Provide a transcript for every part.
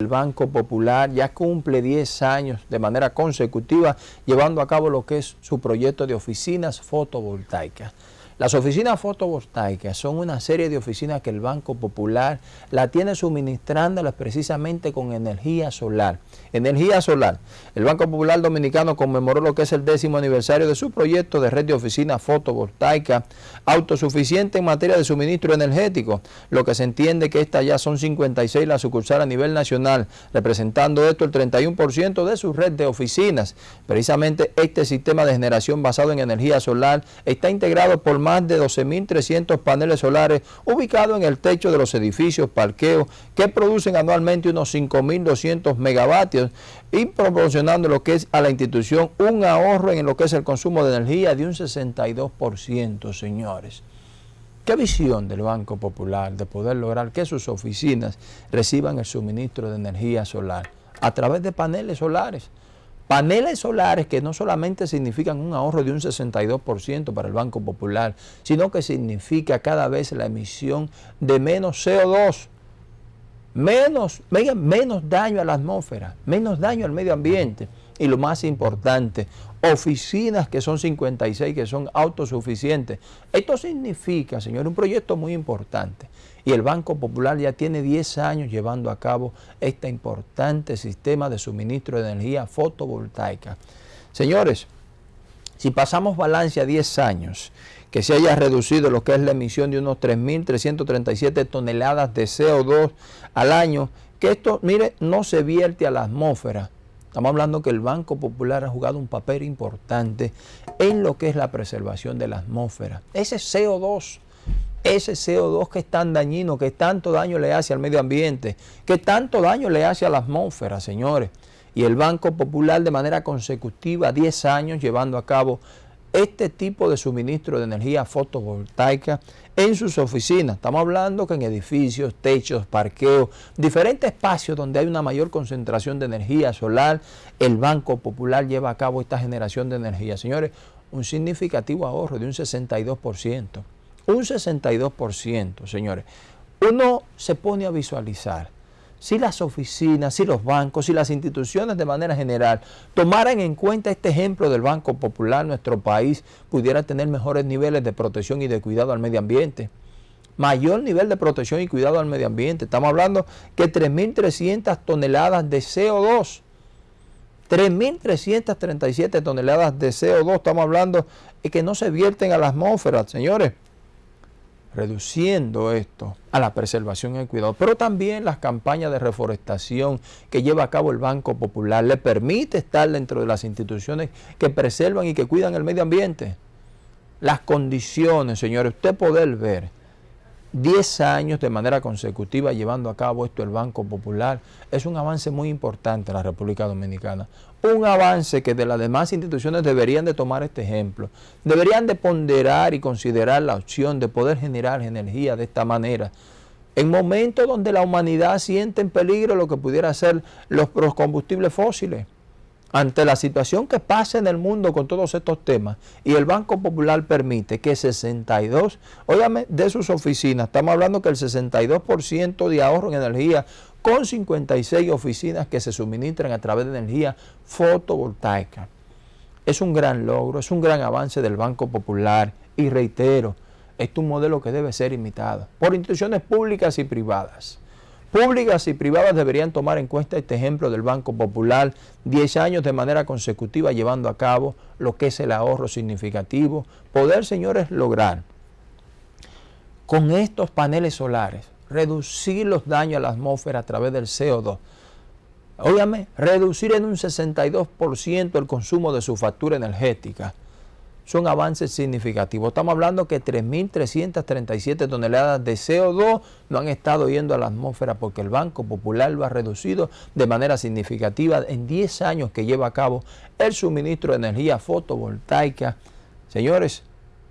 El Banco Popular ya cumple 10 años de manera consecutiva llevando a cabo lo que es su proyecto de oficinas fotovoltaicas. Las oficinas fotovoltaicas son una serie de oficinas que el Banco Popular la tiene suministrándolas precisamente con energía solar. Energía solar. El Banco Popular Dominicano conmemoró lo que es el décimo aniversario de su proyecto de red de oficinas fotovoltaicas autosuficiente en materia de suministro energético, lo que se entiende que estas ya son 56 las sucursales a nivel nacional, representando esto el 31% de su red de oficinas. Precisamente este sistema de generación basado en energía solar está integrado por más de 12.300 paneles solares ubicados en el techo de los edificios, parqueos, que producen anualmente unos 5.200 megavatios y proporcionando lo que es a la institución un ahorro en lo que es el consumo de energía de un 62%, señores. ¿Qué visión del Banco Popular de poder lograr que sus oficinas reciban el suministro de energía solar a través de paneles solares? Paneles solares que no solamente significan un ahorro de un 62% para el Banco Popular, sino que significa cada vez la emisión de menos CO2, menos, menos daño a la atmósfera, menos daño al medio ambiente y lo más importante, oficinas que son 56, que son autosuficientes. Esto significa, señor, un proyecto muy importante y el Banco Popular ya tiene 10 años llevando a cabo este importante sistema de suministro de energía fotovoltaica. Señores, si pasamos balance a 10 años, que se haya reducido lo que es la emisión de unos 3.337 toneladas de CO2 al año, que esto, mire, no se vierte a la atmósfera. Estamos hablando que el Banco Popular ha jugado un papel importante en lo que es la preservación de la atmósfera. Ese CO2 ese CO2 que es tan dañino, que tanto daño le hace al medio ambiente, que tanto daño le hace a la atmósfera, señores. Y el Banco Popular de manera consecutiva, 10 años llevando a cabo este tipo de suministro de energía fotovoltaica en sus oficinas. Estamos hablando que en edificios, techos, parqueos, diferentes espacios donde hay una mayor concentración de energía solar, el Banco Popular lleva a cabo esta generación de energía. Señores, un significativo ahorro de un 62% un 62%, señores. Uno se pone a visualizar si las oficinas, si los bancos, si las instituciones de manera general tomaran en cuenta este ejemplo del Banco Popular, nuestro país pudiera tener mejores niveles de protección y de cuidado al medio ambiente. Mayor nivel de protección y cuidado al medio ambiente. Estamos hablando que 3.300 toneladas de CO2 3.337 toneladas de CO2, estamos hablando que no se vierten a la atmósfera, señores reduciendo esto a la preservación y el cuidado, pero también las campañas de reforestación que lleva a cabo el Banco Popular le permite estar dentro de las instituciones que preservan y que cuidan el medio ambiente. Las condiciones, señores, usted poder ver 10 años de manera consecutiva llevando a cabo esto el Banco Popular es un avance muy importante en la República Dominicana. Un avance que de las demás instituciones deberían de tomar este ejemplo. Deberían de ponderar y considerar la opción de poder generar energía de esta manera. En momentos donde la humanidad siente en peligro lo que pudiera ser los combustibles fósiles ante la situación que pasa en el mundo con todos estos temas y el Banco Popular permite que 62, óyame, de sus oficinas, estamos hablando que el 62% de ahorro en energía con 56 oficinas que se suministran a través de energía fotovoltaica. Es un gran logro, es un gran avance del Banco Popular y reitero, es un modelo que debe ser imitado por instituciones públicas y privadas. Públicas y privadas deberían tomar en cuenta este ejemplo del Banco Popular, 10 años de manera consecutiva llevando a cabo lo que es el ahorro significativo, poder, señores, lograr con estos paneles solares reducir los daños a la atmósfera a través del CO2. Óyame, reducir en un 62% el consumo de su factura energética son avances significativos. Estamos hablando que 3.337 toneladas de CO2 no han estado yendo a la atmósfera porque el Banco Popular lo ha reducido de manera significativa en 10 años que lleva a cabo el suministro de energía fotovoltaica. Señores,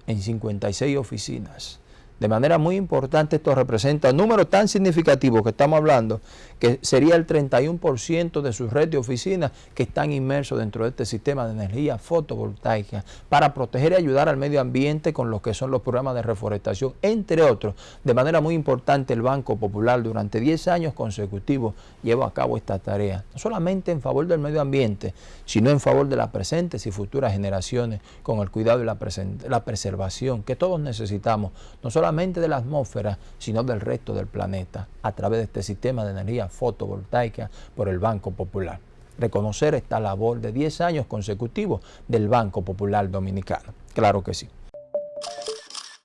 en 56 oficinas. De manera muy importante esto representa un número tan significativo que estamos hablando que sería el 31% de su red de oficinas que están inmersos dentro de este sistema de energía fotovoltaica para proteger y ayudar al medio ambiente con lo que son los programas de reforestación, entre otros. De manera muy importante, el Banco Popular durante 10 años consecutivos lleva a cabo esta tarea, no solamente en favor del medio ambiente, sino en favor de las presentes y futuras generaciones, con el cuidado y la, la preservación que todos necesitamos, no solamente de la atmósfera, sino del resto del planeta, a través de este sistema de energía fotovoltaica por el Banco Popular. Reconocer esta labor de 10 años consecutivos del Banco Popular Dominicano. Claro que sí.